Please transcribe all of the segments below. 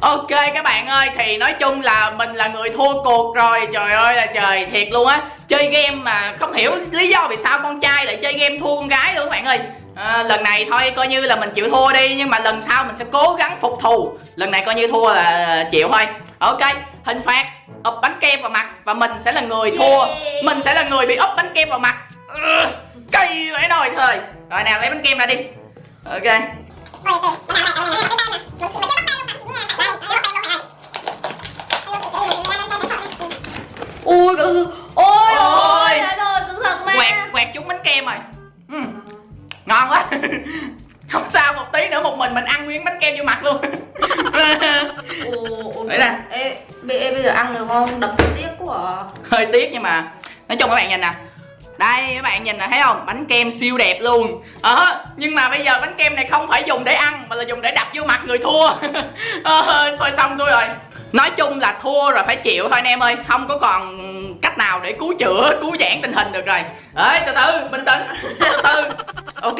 Ok các bạn ơi thì nói chung là mình là người thua cuộc rồi Trời ơi là trời thiệt luôn á Chơi game mà không hiểu lý do vì sao con trai lại chơi game thua con gái luôn các bạn ơi à, Lần này thôi coi như là mình chịu thua đi Nhưng mà lần sau mình sẽ cố gắng phục thù Lần này coi như thua là chịu thôi Ok hình phạt úp bánh kem vào mặt Và mình sẽ là người thua Mình sẽ là người bị úp bánh kem vào mặt ừ, Cây vậy rồi thôi Rồi nào lấy bánh kem ra đi Ok ui ôi ôi Ôi. ơi cẩn thận mà quẹt quẹt trúng bánh kem rồi ừ. ngon quá không sao một tí nữa một mình mình ăn nguyên bánh kem vô mặt luôn Đấy nè. ê, bây, ê, bây giờ ăn được không đập tiếc quá à. hơi tiếc nhưng mà nói chung các bạn nhìn nè đây các bạn nhìn nè thấy không? Bánh kem siêu đẹp luôn. Ờ nhưng mà bây giờ bánh kem này không phải dùng để ăn mà là dùng để đập vô mặt người thua. Ờ, thôi xong tôi rồi. Nói chung là thua rồi phải chịu thôi anh em ơi. Không có còn cách nào để cứu chữa cứu giãn tình hình được rồi. Ơi từ từ bình tĩnh. Từ từ. Ok.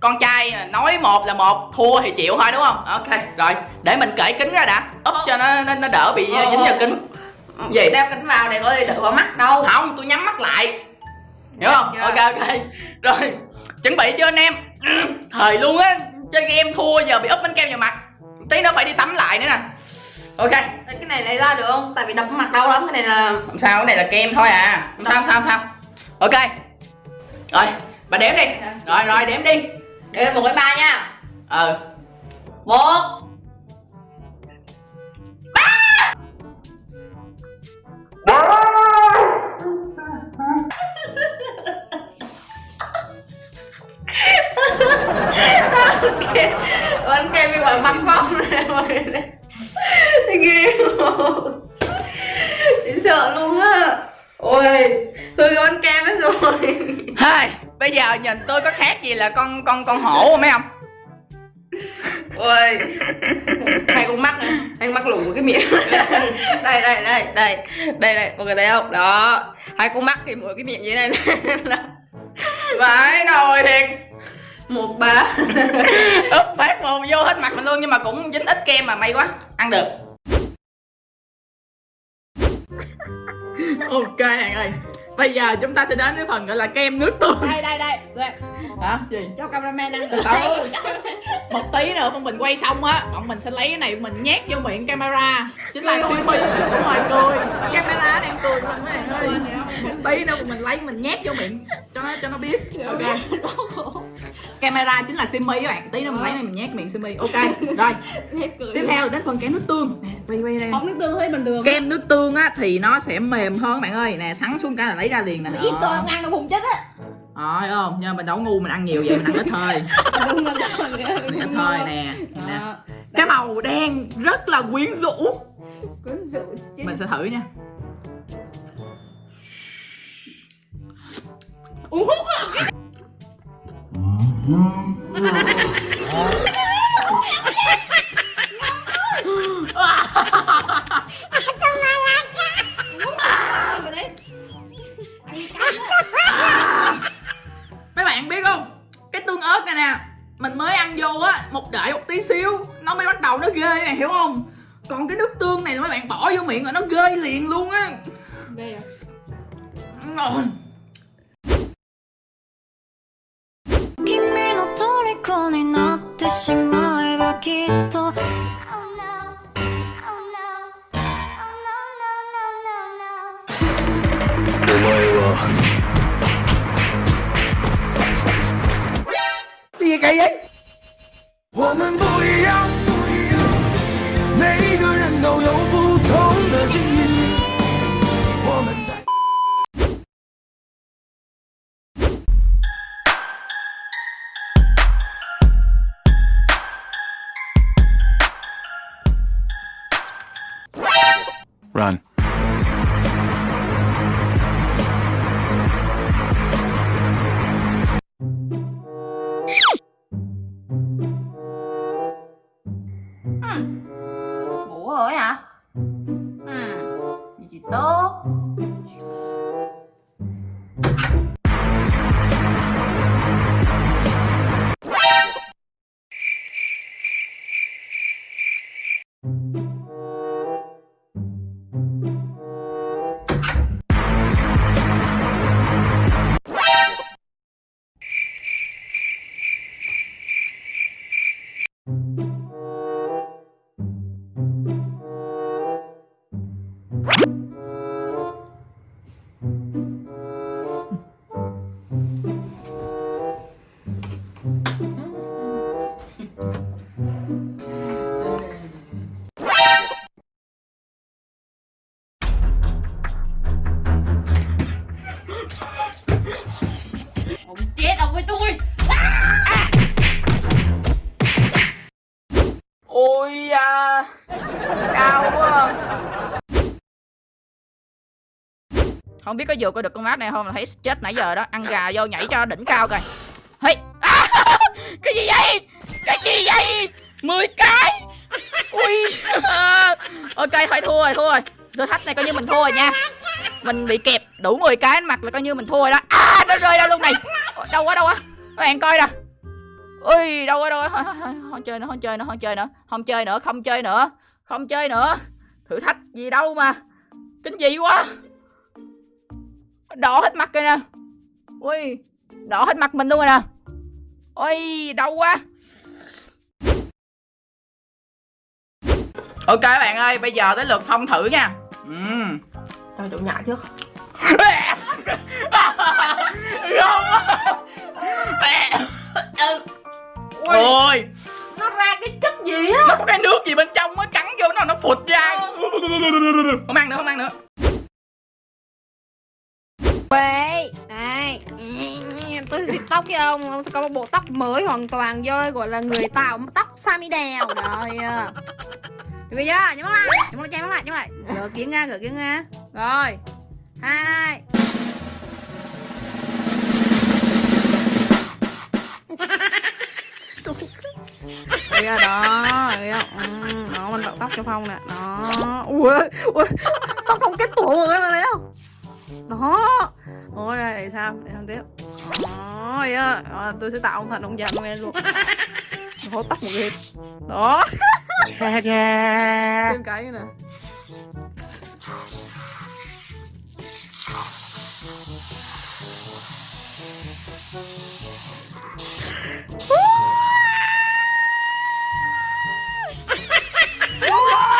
Con trai nói một là một thua thì chịu thôi đúng không? Ok rồi. Để mình cởi kính ra đã. Úp cho nó nó, nó đỡ bị Ờ, dính vào kính. Gì? đeo kính vào để coi đỡ vào mắt đâu. Không tôi nhắm mắt lại hiểu không? Dạ. ok ok. Rồi chuẩn bị chưa anh em? Thời luôn á. Chơi game thua giờ bị úp bánh kem vào mặt. Tí nữa phải đi tắm lại nữa nè. Ok. Cái này lấy ra được không? Tại vì đập mặt đau lắm cái này là không sao cái này là kem thôi à. Không sao không sao không sao. Ok. Rồi bà đếm đi. Rồi rồi đếm đi. Để một cái ba nha. Ờ một ba bánh kem bị vào mặt phong này mọi người này. Ghê Chị sợ luôn á. Ôi hư cái bánh kem hết rồi. Hai bây giờ nhìn tôi có khác gì là con con con hổ không mấy không ôi. Hai con mắt này hai con mắt lủng của cái miệng. Đây đây đây đây. Đây đây mọi người thấy không? Đó. Hai con mắt thì mỗi cái miệng như thế này vãi nồi thiệt một ba. Úp phát một vô hết mặt mình luôn nhưng mà cũng dính ít kem mà may quá. Ăn được. Ok bạn ơi bây giờ chúng ta sẽ đến với phần gọi là kem nước tương đây đây đây. Đây. Hả? Gì? Cho cameraman ăn. Từ từ một tí nữa bọn mình quay xong á bọn mình sẽ lấy cái này mình nhét vô miệng camera. Chính là siêu mi đúng rồi cười. Camera đang cười mình mấy bạn ơi một tí nữa bọn mình lấy mình nhét vô miệng. Cho nó cho nó biết. Ok camera chính là simi các bạn. Tí nữa mình lấy này mình nhét miệng simi. Ok rồi. Tiếp theo đến phần kem nước tương. Quay quay đây không nước tương thấy bình thường kem nước tương á thì nó sẽ mềm hơn các bạn ơi. Nè sắn xuống cái là lấy ra liền nè. Ít không ăn được hùng chết á. Rồi không nhưng mình đâu ngu mình ăn nhiều vậy mình ăn ít thôi. Ít thôi nè nè. Cái màu đen rất là quyến rũ. Quyến rũ chứ. Mình sẽ thử nha. Uống hút mấy bạn biết không? Cái tương ớt này nè mình mới ăn vô á một đợi một tí xíu nó mới bắt đầu nó ghê bạn hiểu không? Còn cái nước tương này là mấy bạn bỏ vô miệng là nó ghê liền luôn á. Đây à と Oh no, oh no, oh no, no, no, no, no. お前は我们不 Không biết có vượt qua được con mát này không là thấy chết nãy giờ đó. Ăn gà vô nhảy cho đỉnh cao coi. Hey. à, cái gì vậy? Cái gì vậy? 10 cái. Ui. Ok thôi thua rồi thua rồi. Thử thách này coi như mình thua rồi nha. Mình bị kẹp đủ 10 cái mặt là coi như mình thua rồi đó. À nó rơi ra luôn này? Đâu quá đâu quá. Các bạn coi nè ui đâu quá đâu quá. Không chơi nữa không chơi nữa không chơi nữa. Không chơi nữa không chơi nữa. Không chơi nữa. Thử thách gì đâu mà. Kinh dị quá đỏ hết mặt rồi nè. Ui. Đỏ hết mặt mình luôn rồi nè. Ôi đau quá. Ok các bạn ơi bây giờ tới lượt phong thử nha. Ừm. Trời tụi nhại trước. Không. ôi. Nó ra cái chất gì á? Nó có cái nước gì bên trong mới cắn vô nó nó phụt ra. Không ăn nữa không ăn nữa Quê Này ừ, Tôi xịt tóc với ông Ông sẽ có một bộ tóc mới hoàn toàn vô Gọi là người tạo tóc Sammy đèo. Rồi bây Được chưa? Nhắm mắt lại. Nhắm mắt lại nhắm mắt lại nhắm mắt lại. Gỡ kiến ra gỡ kiến ra. Rồi. Hai. Bây giờ đó Đấy ừ, Đó mình tạo tóc cho Phong nè. Đó. Ui, ui Tóc Phong kết tủa rồi mà bạn thấy không? Đó. Ôi để sao để làm tiếp. Ôi á Rồi, tôi sẽ tạo ông thành ông già noel luôn. Hố tóc một cái. Đó. Thêm cái nữa nè. Trời